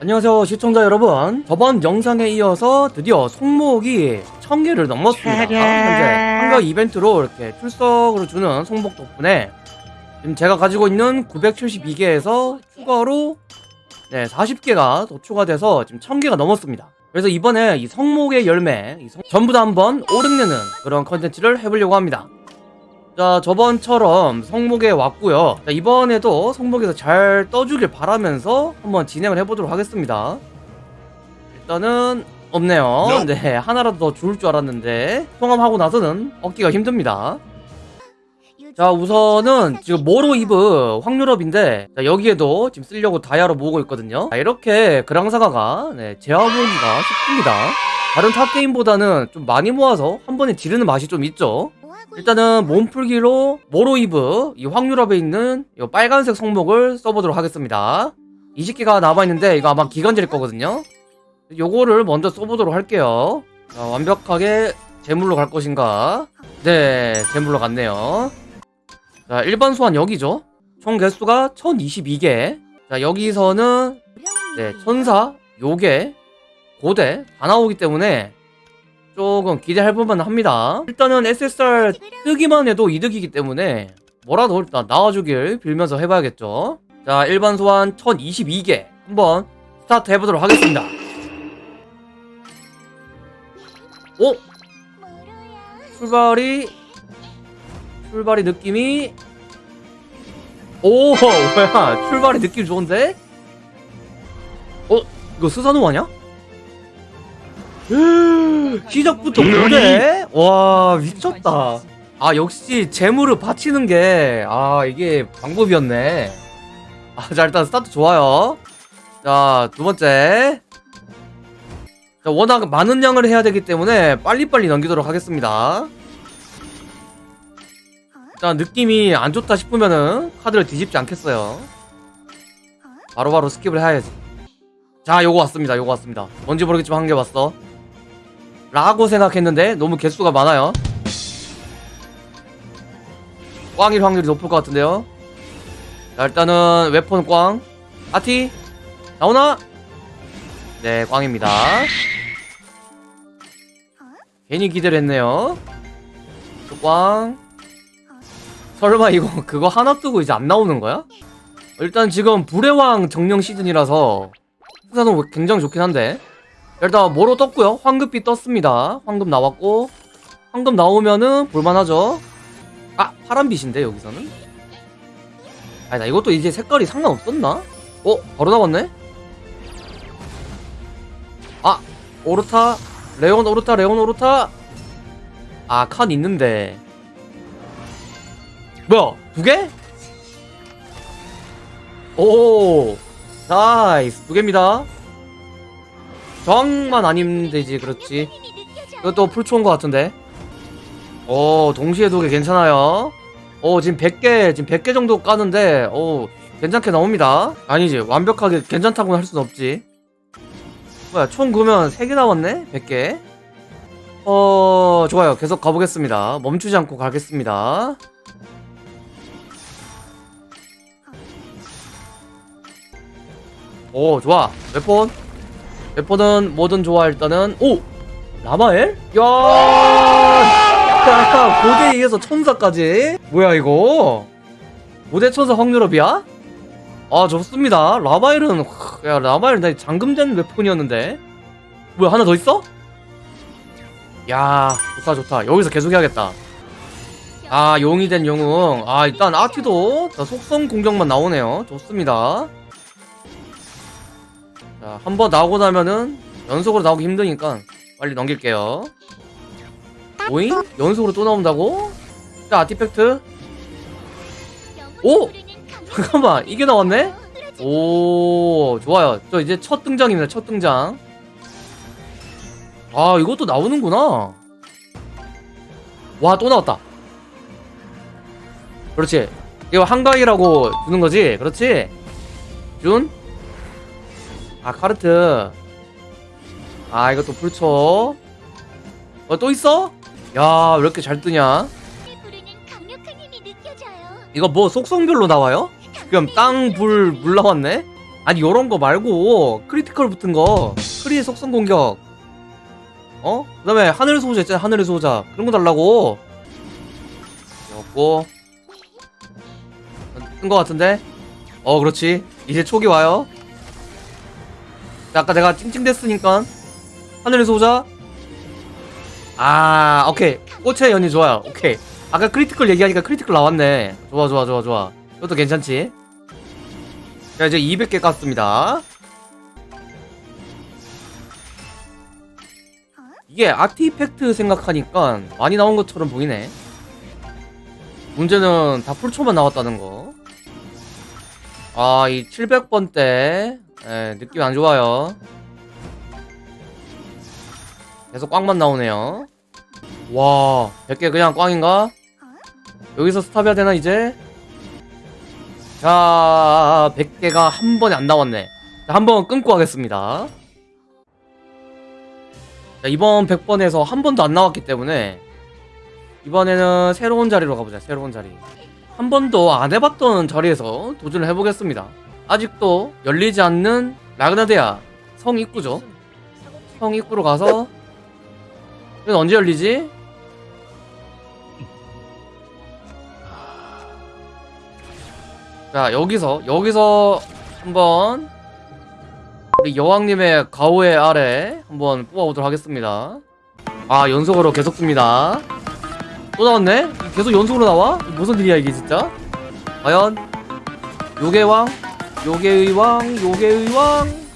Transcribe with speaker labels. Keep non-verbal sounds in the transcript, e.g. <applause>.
Speaker 1: 안녕하세요 시청자 여러분. 저번 영상에 이어서 드디어 송목이 1000개를 넘었습니다. 현재 한가 이벤트로 이렇게 출석으로 주는 송목 덕분에 지금 제가 가지고 있는 972개에서 추가로 네 40개가 더 추가돼서 지금 1000개가 넘었습니다. 그래서 이번에 이 성목의 열매 이 성- 전부 다 한번 오르내는 그런 컨텐츠를 해보려고 합니다 자 저번처럼 성목에 왔고요. 자, 이번에도 성목에서 잘 떠주길 바라면서 한번 진행을 해보도록 하겠습니다. 일단은 없네요. 네 하나라도 더 주울 줄 알았는데 통함하고 나서는 얻기가 힘듭니다. 자 우선은 지금 모로 이브 확률업인데 자, 여기에도 지금 쓰려고 다이아로 모으고 있거든요. 자, 이렇게 그랑사가가 네, 제어모으기가 쉽습니다. 다른 탑게임보다는 좀 많이 모아서 한 번에 지르는 맛이 좀 있죠 일단은 몸풀기로 모로이브 이 확률업에 있는 이 빨간색 성목을 써보도록 하겠습니다. 20개가 남아있는데 이거 아마 기간제일 거거든요. 요거를 먼저 써보도록 할게요. 자, 완벽하게 제물로 갈 것인가? 네 제물로 갔네요. 자 일반 소환 여기죠? 총 개수가 1022개. 자 여기서는 네 천사 요괴 고대 다 나오기 때문에 조금 기대해볼만 합니다 일단은 SSR 뜨기만 해도 이득이기 때문에 뭐라도 일단 나와주길 빌면서 해봐야겠죠 자 일반 소환 1022개 한번 스타트 해보도록 하겠습니다 오! 출발이 출발이 느낌이 오 뭐야 출발이 느낌 좋은데? 어? 이거 스사노 아냐? 시작부터 고대? 와 미쳤다. 아 역시 제물을 바치는 게 아 이게 방법이었네. 아자 일단 스타트 좋아요. 자 두번째. 자 워낙 많은 양을 해야 되기 때문에 빨리빨리 넘기도록 하겠습니다. 자 느낌이 안 좋다 싶으면은 카드를 뒤집지 않겠어요. 바로바로 skip을 해야지. 자 요거 왔습니다. 요거 왔습니다. 뭔지 모르겠지만 한 개 왔어 라고 생각했는데 너무 개수가 많아요. 꽝일 확률이 높을 것 같은데요. 자 일단은 웨폰 꽝. 아티 나오나? 네 꽝입니다. 괜히 기대를 했네요. 또 꽝. 설마 이거 <laughs> 그거 하나 뜨고 이제 안 나오는 거야? 일단 지금 불의 왕 정령 시즌이라서 수사는 굉장히 좋긴 한데 일단 뭐로 떴고요 황급비 떴습니다 황급 나왔고 황급 나오면은 볼만하죠 아 파란빛인데 여기서는 아니다 이것도 이제 색깔이 상관없었나? 어? 바로 나왔네? 아 오르타 레온 오르타 레온 오르타 아 칸 있는데 뭐야 두 개? 오 nice 두 개입니다 저항만 아니면 되지 그렇지? 이것도 풀초인 것 같은데? 오 동시에 두 개 괜찮아요. 오 지금 100개 지금 100개 정도 까는데 오 괜찮게 나옵니다. 아니지 완벽하게 괜찮다고는 할순 없지. 뭐야 총 그러면 3개 나왔네? 100개? 어 좋아요. 계속 가보겠습니다. 멈추지 않고 가겠습니다. 오 좋아. 웨폰 웨폰은 뭐든 좋아 일단은. 오! 라마엘? 야! 야, 고대에 의해서 천사까지. 뭐야 이거? 고대 천사 확률업이야? 아 좋습니다. 라마엘은 야 라마엘 나 잠금된 웨폰이었는데. 뭐야 하나 더 있어? 야 좋다 좋다. 여기서 계속 해야겠다. 아 용이 된 영웅 아 일단 아티도 자, 속성 공격만 나오네요. 좋습니다 자, 한 번 나오고 나면은 연속으로 나오기 힘드니까 빨리 넘길게요. 오잉? 연속으로 또 나온다고? 자, 아티팩트. 오! 잠깐만, 이게 나왔네? 오, 좋아요. 저 이제 첫 등장입니다, 첫 등장. 아, 이것도 나오는구나. 와, 또 나왔다. 그렇지. 이거 한가위라고 주는 거지? 그렇지? 준? 아 카르트. 아 이것도 불초 어 또 있어? 야 왜 이렇게 잘 뜨냐? 이거 뭐 속성별로 나와요? 지금 땅, 불, 물 나왔네? 아니 요런 거 말고 critical 붙은 거. 크리의 속성 공격. 어? 그 다음에 하늘 소자 있잖아 하늘의 소자. 그런 거 달라고. 없고. 뜬거 같은데? 어 그렇지. 이제 촉이 와요 아까 내가 찡찡댔으니까. 하늘의 소자. 아 오케이. 꽃의 연이 좋아요. 오케이. 아까 critical 얘기하니까 critical 나왔네. 좋아 좋아 좋아 좋아. 이것도 괜찮지? 자 이제 200개 깠습니다. 이게 artifact 생각하니까 많이 나온 것처럼 보이네. 문제는 다 풀초만 나왔다는 거. 아, 이 700번 때, 예, 느낌 안 좋아요. 계속 꽝만 나오네요. 와, 100개 그냥 꽝인가? 여기서 스탑해야 되나, 이제? 자, 100개가 한 번에 안 나왔네. 자, 한 번 끊고 하겠습니다. 자, 이번 100번에서 한 번도 안 나왔기 때문에 이번에는 새로운 자리로 가보자 새로운 자리 한 번도 안 해봤던 자리에서 도전을 해보겠습니다 아직도 열리지 않는 라그나데아 성 입구죠 성 입구로 가서 이건 언제 열리지? 자 여기서 여기서 한번 우리 여왕님의 가오의 아래 한번 뽑아보도록 하겠습니다 아 연속으로 계속 뜹니다 또 나왔네? 계속 연속으로 나와? 무슨 일이야 이게 진짜? 과연 요괴왕 요괴의 왕 요괴의 왕